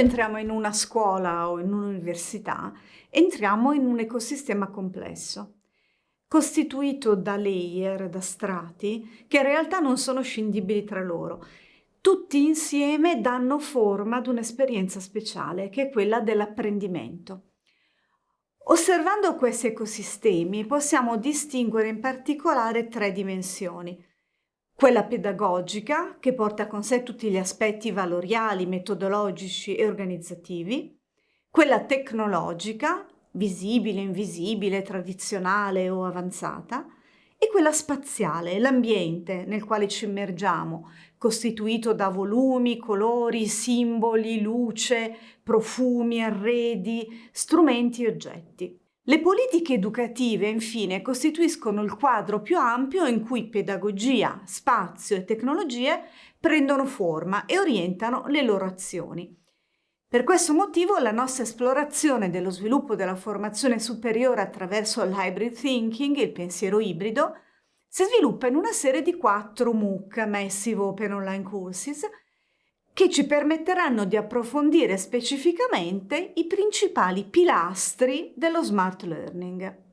entriamo in una scuola o in un'università, entriamo in un ecosistema complesso, costituito da layer, da strati, che in realtà non sono scindibili tra loro. Tutti insieme danno forma ad un'esperienza speciale, che è quella dell'apprendimento. Osservando questi ecosistemi possiamo distinguere in particolare tre dimensioni. Quella pedagogica, che porta con sé tutti gli aspetti valoriali, metodologici e organizzativi. Quella tecnologica, visibile, invisibile, tradizionale o avanzata. E quella spaziale, l'ambiente nel quale ci immergiamo, costituito da volumi, colori, simboli, luce, profumi, arredi, strumenti e oggetti. Le politiche educative, infine, costituiscono il quadro più ampio in cui pedagogia, spazio e tecnologie prendono forma e orientano le loro azioni. Per questo motivo la nostra esplorazione dello sviluppo della formazione superiore attraverso l'hybrid thinking, il pensiero ibrido, si sviluppa in una serie di quattro MOOC, Massive Open Online Courses, che ci permetteranno di approfondire specificamente i principali pilastri dello smart learning.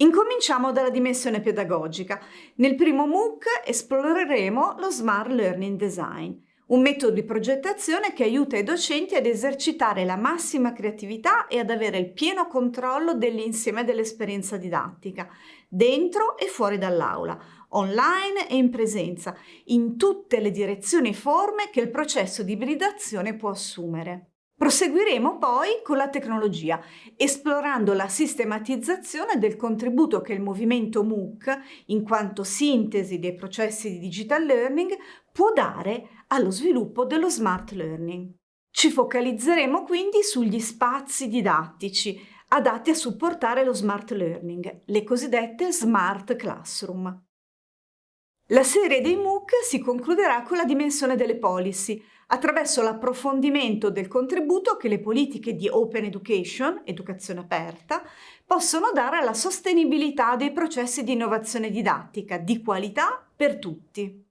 Incominciamo dalla dimensione pedagogica. Nel primo MOOC esploreremo lo Smart Learning Design, un metodo di progettazione che aiuta i docenti ad esercitare la massima creatività e ad avere il pieno controllo dell'insieme dell'esperienza didattica, dentro e fuori dall'aula, online e in presenza, in tutte le direzioni e forme che il processo di ibridazione può assumere. Proseguiremo poi con la tecnologia, esplorando la sistematizzazione del contributo che il movimento MOOC, in quanto sintesi dei processi di digital learning, può dare allo sviluppo dello smart learning. Ci focalizzeremo quindi sugli spazi didattici adatti a supportare lo smart learning, le cosiddette smart classroom. La serie dei MOOC si concluderà con la dimensione delle policy, attraverso l'approfondimento del contributo che le politiche di Open Education, educazione aperta, possono dare alla sostenibilità dei processi di innovazione didattica di qualità per tutti.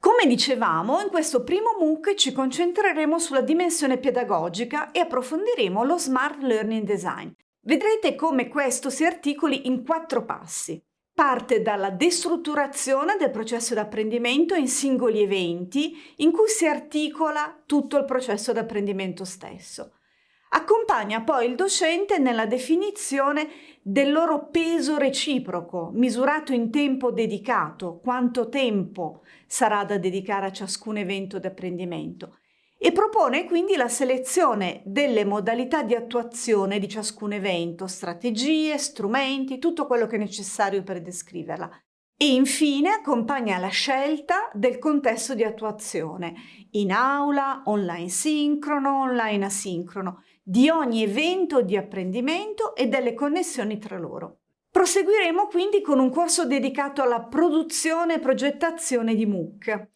Come dicevamo, in questo primo MOOC ci concentreremo sulla dimensione pedagogica e approfondiremo lo Smart Learning Design. Vedrete come questo si articoli in quattro passi parte dalla destrutturazione del processo d'apprendimento in singoli eventi in cui si articola tutto il processo d'apprendimento stesso. Accompagna poi il docente nella definizione del loro peso reciproco, misurato in tempo dedicato, quanto tempo sarà da dedicare a ciascun evento d'apprendimento e propone quindi la selezione delle modalità di attuazione di ciascun evento, strategie, strumenti, tutto quello che è necessario per descriverla. E infine accompagna la scelta del contesto di attuazione, in aula, online sincrono, online asincrono, di ogni evento di apprendimento e delle connessioni tra loro. Proseguiremo quindi con un corso dedicato alla produzione e progettazione di MOOC.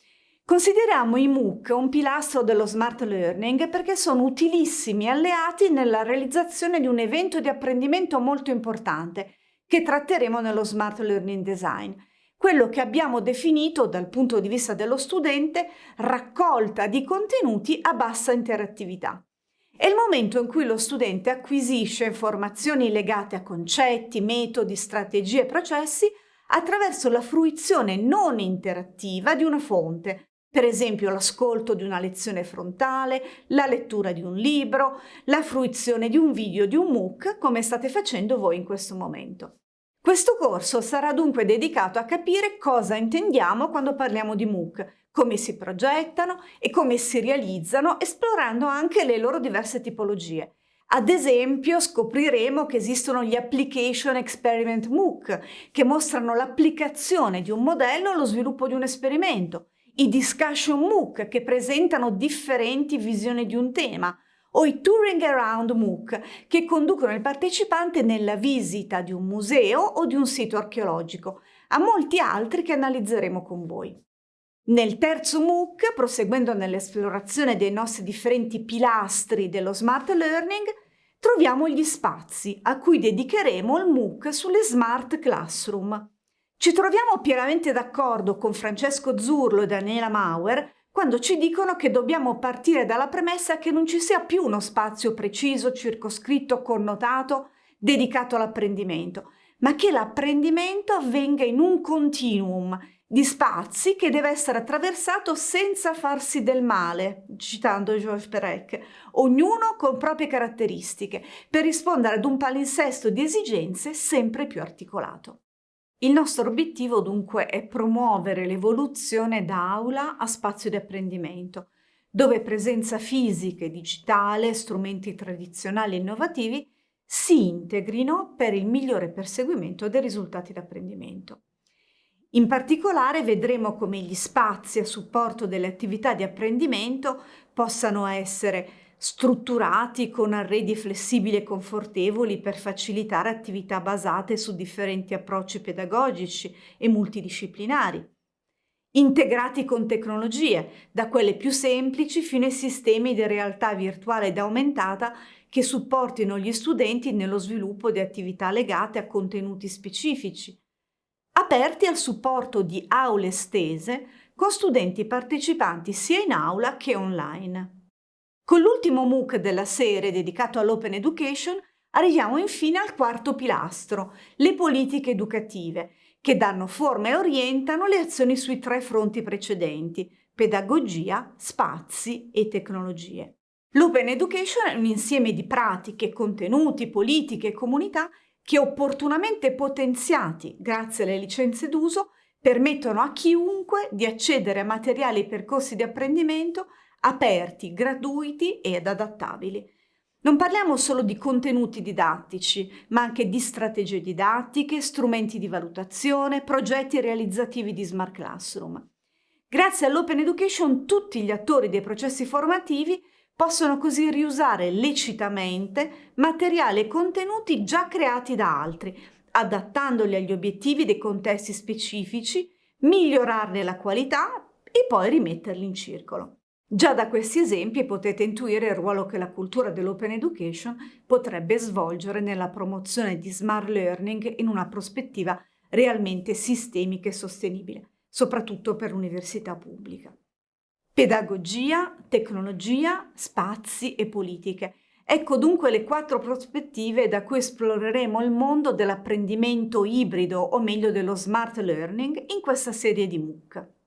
Consideriamo i MOOC un pilastro dello smart learning perché sono utilissimi alleati nella realizzazione di un evento di apprendimento molto importante che tratteremo nello smart learning design, quello che abbiamo definito dal punto di vista dello studente raccolta di contenuti a bassa interattività. È il momento in cui lo studente acquisisce informazioni legate a concetti, metodi, strategie e processi attraverso la fruizione non interattiva di una fonte, per esempio l'ascolto di una lezione frontale, la lettura di un libro, la fruizione di un video di un MOOC come state facendo voi in questo momento. Questo corso sarà dunque dedicato a capire cosa intendiamo quando parliamo di MOOC, come si progettano e come si realizzano esplorando anche le loro diverse tipologie. Ad esempio scopriremo che esistono gli Application Experiment MOOC che mostrano l'applicazione di un modello allo sviluppo di un esperimento i discussion MOOC che presentano differenti visioni di un tema o i Touring Around MOOC che conducono il partecipante nella visita di un museo o di un sito archeologico, a molti altri che analizzeremo con voi. Nel terzo MOOC, proseguendo nell'esplorazione dei nostri differenti pilastri dello Smart Learning, troviamo gli spazi a cui dedicheremo il MOOC sulle Smart Classroom. Ci troviamo pienamente d'accordo con Francesco Zurlo e Daniela Mauer quando ci dicono che dobbiamo partire dalla premessa che non ci sia più uno spazio preciso, circoscritto, connotato, dedicato all'apprendimento, ma che l'apprendimento avvenga in un continuum di spazi che deve essere attraversato senza farsi del male, citando Georges Perec, ognuno con proprie caratteristiche, per rispondere ad un palinsesto di esigenze sempre più articolato. Il nostro obiettivo dunque è promuovere l'evoluzione da aula a spazio di apprendimento, dove presenza fisica e digitale, strumenti tradizionali e innovativi si integrino per il migliore perseguimento dei risultati d'apprendimento. In particolare vedremo come gli spazi a supporto delle attività di apprendimento possano essere strutturati con arredi flessibili e confortevoli per facilitare attività basate su differenti approcci pedagogici e multidisciplinari, integrati con tecnologie, da quelle più semplici fino ai sistemi di realtà virtuale ed aumentata che supportino gli studenti nello sviluppo di attività legate a contenuti specifici, aperti al supporto di aule estese con studenti partecipanti sia in aula che online. Con l'ultimo MOOC della serie dedicato all'Open Education arriviamo infine al quarto pilastro, le politiche educative, che danno forma e orientano le azioni sui tre fronti precedenti, pedagogia, spazi e tecnologie. L'Open Education è un insieme di pratiche, contenuti, politiche e comunità che opportunamente potenziati grazie alle licenze d'uso permettono a chiunque di accedere a materiali e percorsi di apprendimento aperti, gratuiti ed adattabili. Non parliamo solo di contenuti didattici, ma anche di strategie didattiche, strumenti di valutazione, progetti realizzativi di Smart Classroom. Grazie all'Open Education tutti gli attori dei processi formativi possono così riusare lecitamente materiali e contenuti già creati da altri, adattandoli agli obiettivi dei contesti specifici, migliorarne la qualità e poi rimetterli in circolo. Già da questi esempi potete intuire il ruolo che la cultura dell'open education potrebbe svolgere nella promozione di smart learning in una prospettiva realmente sistemica e sostenibile, soprattutto per l'università pubblica. Pedagogia, tecnologia, spazi e politiche. Ecco dunque le quattro prospettive da cui esploreremo il mondo dell'apprendimento ibrido o meglio dello smart learning in questa serie di MOOC.